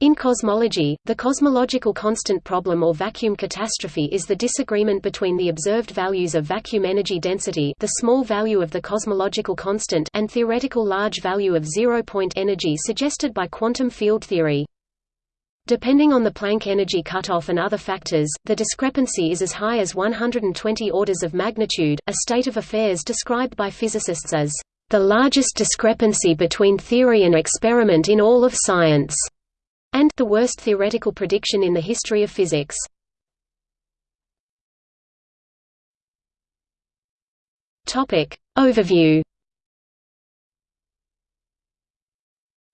In cosmology, the cosmological constant problem or vacuum catastrophe is the disagreement between the observed values of vacuum energy density the small value of the cosmological constant and theoretical large value of zero-point energy suggested by quantum field theory. Depending on the Planck energy cutoff and other factors, the discrepancy is as high as 120 orders of magnitude, a state of affairs described by physicists as the largest discrepancy between theory and experiment in all of science and the worst theoretical prediction in the history of physics. Topic Overview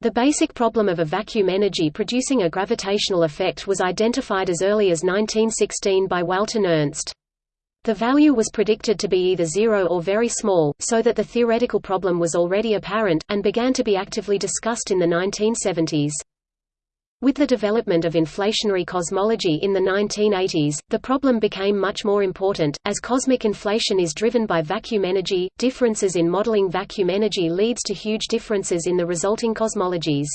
The basic problem of a vacuum energy producing a gravitational effect was identified as early as 1916 by Walther Nernst. The value was predicted to be either zero or very small, so that the theoretical problem was already apparent, and began to be actively discussed in the 1970s. With the development of inflationary cosmology in the 1980s, the problem became much more important. As cosmic inflation is driven by vacuum energy, differences in modeling vacuum energy leads to huge differences in the resulting cosmologies.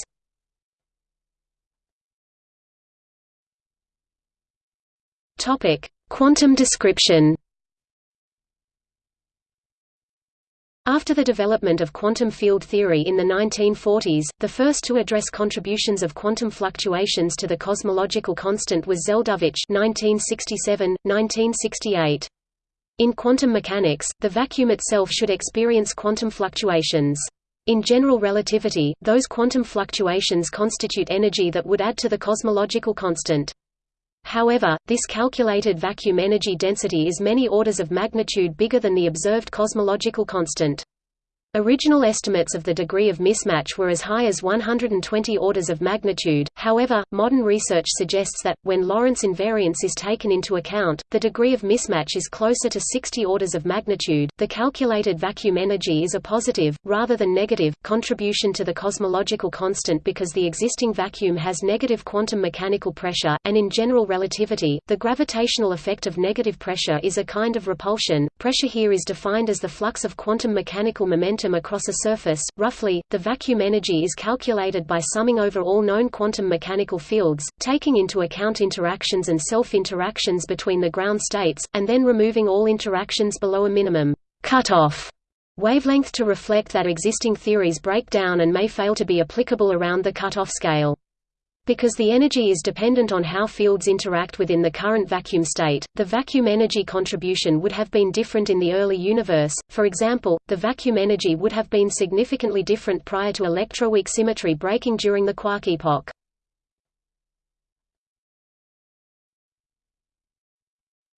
Topic: Quantum description. After the development of quantum field theory in the 1940s, the first to address contributions of quantum fluctuations to the cosmological constant was Zeldovich (1967–1968). In quantum mechanics, the vacuum itself should experience quantum fluctuations. In general relativity, those quantum fluctuations constitute energy that would add to the cosmological constant. However, this calculated vacuum energy density is many orders of magnitude bigger than the observed cosmological constant. Original estimates of the degree of mismatch were as high as 120 orders of magnitude, however, modern research suggests that, when Lorentz invariance is taken into account, the degree of mismatch is closer to 60 orders of magnitude. The calculated vacuum energy is a positive, rather than negative, contribution to the cosmological constant because the existing vacuum has negative quantum mechanical pressure, and in general relativity, the gravitational effect of negative pressure is a kind of repulsion. Pressure here is defined as the flux of quantum mechanical momentum across a surface. Roughly, the vacuum energy is calculated by summing over all known quantum mechanical fields, taking into account interactions and self-interactions between the ground states, and then removing all interactions below a minimum cutoff wavelength to reflect that existing theories break down and may fail to be applicable around the cutoff scale. Because the energy is dependent on how fields interact within the current vacuum state, the vacuum energy contribution would have been different in the early universe. For example, the vacuum energy would have been significantly different prior to electroweak symmetry breaking during the quark epoch.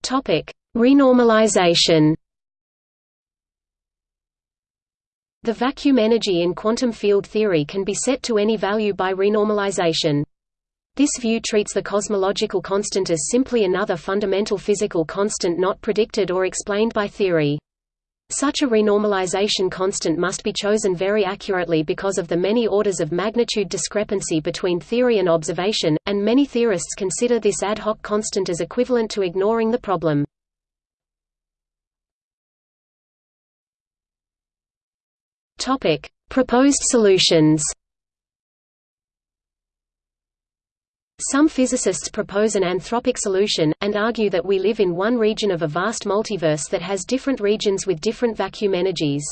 Topic: Renormalization. The vacuum energy in quantum field theory can be set to any value by renormalization. This view treats the cosmological constant as simply another fundamental physical constant not predicted or explained by theory. Such a renormalization constant must be chosen very accurately because of the many orders of magnitude discrepancy between theory and observation, and many theorists consider this ad hoc constant as equivalent to ignoring the problem. Proposed solutions Some physicists propose an anthropic solution, and argue that we live in one region of a vast multiverse that has different regions with different vacuum energies.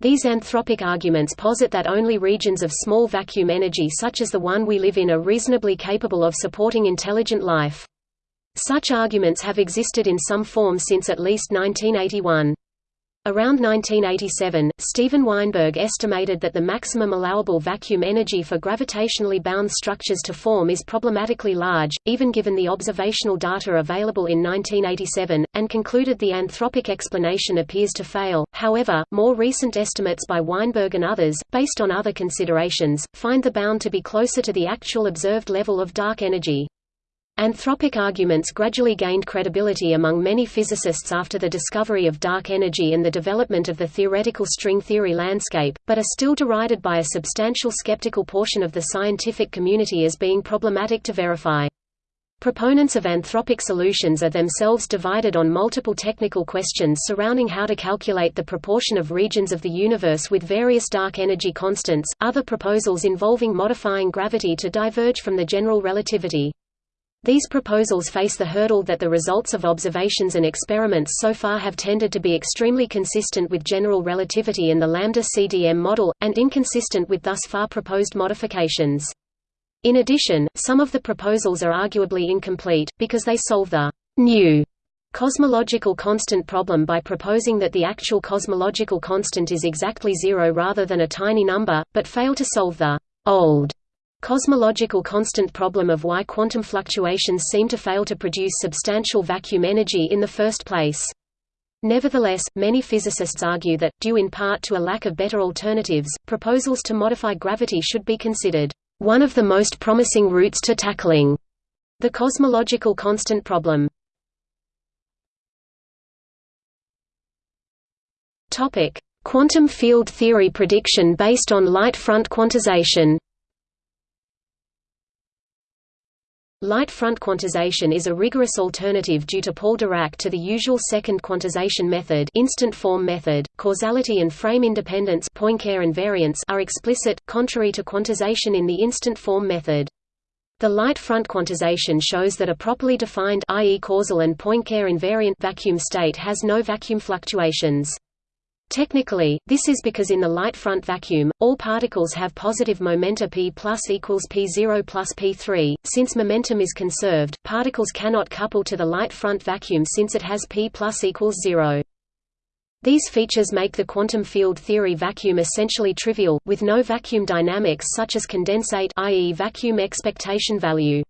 These anthropic arguments posit that only regions of small vacuum energy such as the one we live in are reasonably capable of supporting intelligent life. Such arguments have existed in some form since at least 1981. Around 1987, Steven Weinberg estimated that the maximum allowable vacuum energy for gravitationally bound structures to form is problematically large, even given the observational data available in 1987, and concluded the anthropic explanation appears to fail. However, more recent estimates by Weinberg and others, based on other considerations, find the bound to be closer to the actual observed level of dark energy. Anthropic arguments gradually gained credibility among many physicists after the discovery of dark energy and the development of the theoretical string theory landscape, but are still derided by a substantial skeptical portion of the scientific community as being problematic to verify. Proponents of anthropic solutions are themselves divided on multiple technical questions surrounding how to calculate the proportion of regions of the universe with various dark energy constants, other proposals involving modifying gravity to diverge from the general relativity. These proposals face the hurdle that the results of observations and experiments so far have tended to be extremely consistent with general relativity and the lambda CDM model, and inconsistent with thus far proposed modifications. In addition, some of the proposals are arguably incomplete, because they solve the new cosmological constant problem by proposing that the actual cosmological constant is exactly zero rather than a tiny number, but fail to solve the old cosmological constant problem of why quantum fluctuations seem to fail to produce substantial vacuum energy in the first place. Nevertheless, many physicists argue that, due in part to a lack of better alternatives, proposals to modify gravity should be considered one of the most promising routes to tackling the cosmological constant problem. Topic: Quantum field theory prediction based on light front quantization. Light front quantization is a rigorous alternative due to Paul Dirac to the usual second quantization method, instant form method. Causality and frame independence Poincare invariance are explicit, contrary to quantization in the instant form method. The light front quantization shows that a properly defined i.e. causal and Poincare invariant vacuum state has no vacuum fluctuations. Technically, this is because in the light front vacuum, all particles have positive momenta p plus equals p0 plus p3. Since momentum is conserved, particles cannot couple to the light front vacuum since it has p plus equals 0. These features make the quantum field theory vacuum essentially trivial, with no vacuum dynamics such as condensate i.e. vacuum expectation value.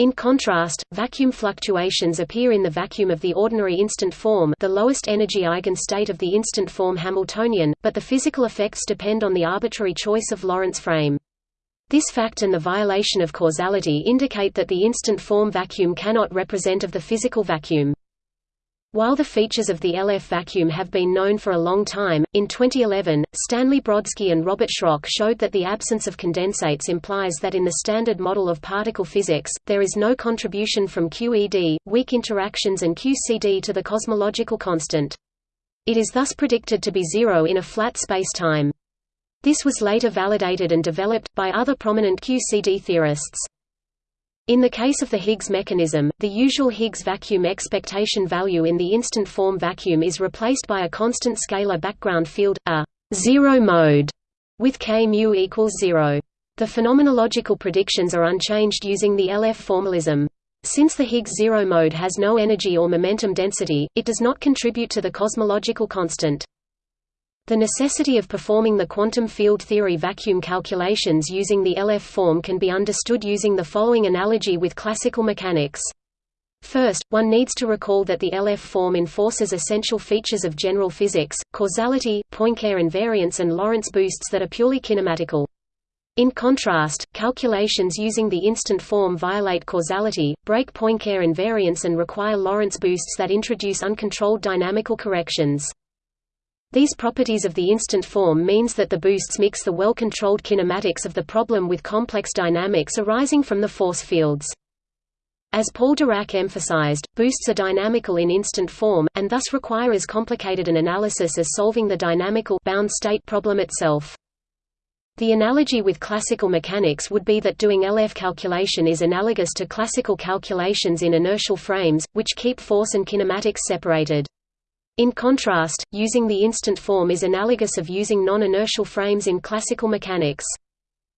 In contrast, vacuum fluctuations appear in the vacuum of the ordinary instant form the lowest energy eigenstate of the instant form Hamiltonian, but the physical effects depend on the arbitrary choice of Lorentz frame. This fact and the violation of causality indicate that the instant form vacuum cannot represent of the physical vacuum. While the features of the LF vacuum have been known for a long time, in 2011, Stanley Brodsky and Robert Shrock showed that the absence of condensates implies that in the standard model of particle physics, there is no contribution from QED, weak interactions and QCD to the cosmological constant. It is thus predicted to be zero in a flat spacetime. This was later validated and developed, by other prominent QCD theorists. In the case of the Higgs mechanism, the usual Higgs vacuum expectation value in the instant form vacuum is replaced by a constant scalar background field, a zero mode, with k mu equals zero. The phenomenological predictions are unchanged using the LF formalism. Since the Higgs zero mode has no energy or momentum density, it does not contribute to the cosmological constant. The necessity of performing the quantum field theory vacuum calculations using the LF form can be understood using the following analogy with classical mechanics. First, one needs to recall that the LF form enforces essential features of general physics, causality, Poincare invariance and Lorentz boosts that are purely kinematical. In contrast, calculations using the instant form violate causality, break Poincare invariance and require Lorentz boosts that introduce uncontrolled dynamical corrections. These properties of the instant form means that the boosts mix the well-controlled kinematics of the problem with complex dynamics arising from the force fields. As Paul Dirac emphasized, boosts are dynamical in instant form, and thus require as complicated an analysis as solving the dynamical bound state problem itself. The analogy with classical mechanics would be that doing LF calculation is analogous to classical calculations in inertial frames, which keep force and kinematics separated. In contrast, using the instant form is analogous of using non-inertial frames in classical mechanics.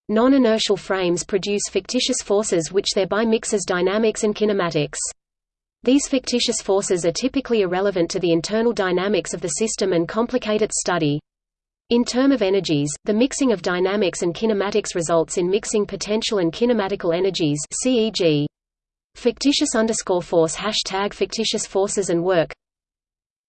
Non-inertial frames produce fictitious forces which thereby mix as dynamics and kinematics. These fictitious forces are typically irrelevant to the internal dynamics of the system and complicate its study. In term of energies, the mixing of dynamics and kinematics results in mixing potential and kinematical energies CEG. Fictitious underscore force hashtag fictitious forces and work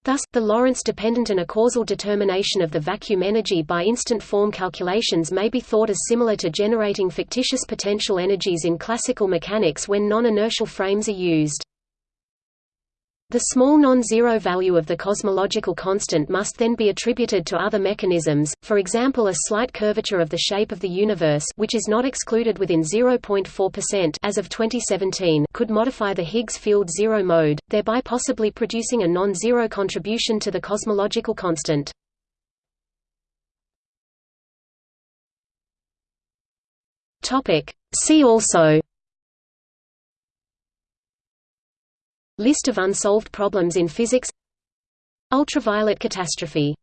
Thus, the Lorentz-dependent and a causal determination of the vacuum energy by instant form calculations may be thought as similar to generating fictitious potential energies in classical mechanics when non-inertial frames are used. The small non-zero value of the cosmological constant must then be attributed to other mechanisms, for example a slight curvature of the shape of the universe which is not excluded within 0.4% as of 2017 could modify the Higgs field zero mode, thereby possibly producing a non-zero contribution to the cosmological constant. See also List of unsolved problems in physics. Ultraviolet catastrophe